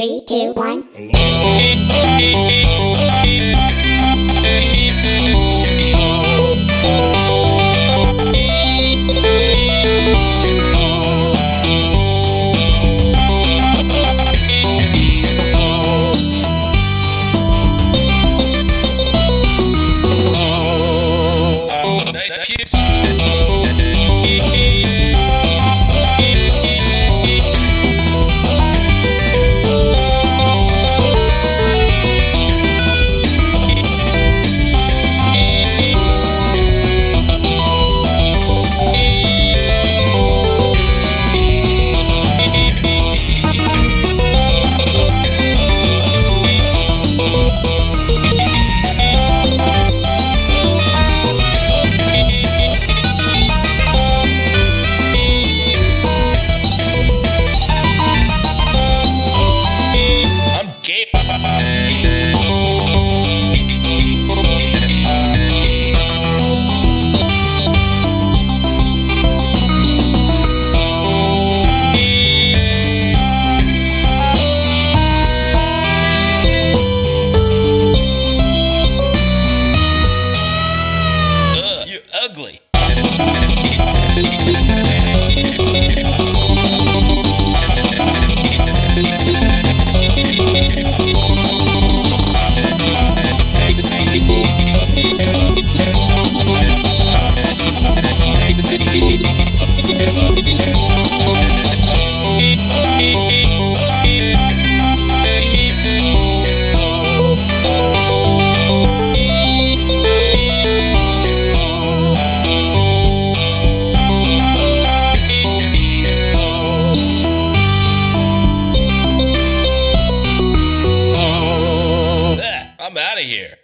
two, one. I'm out of here.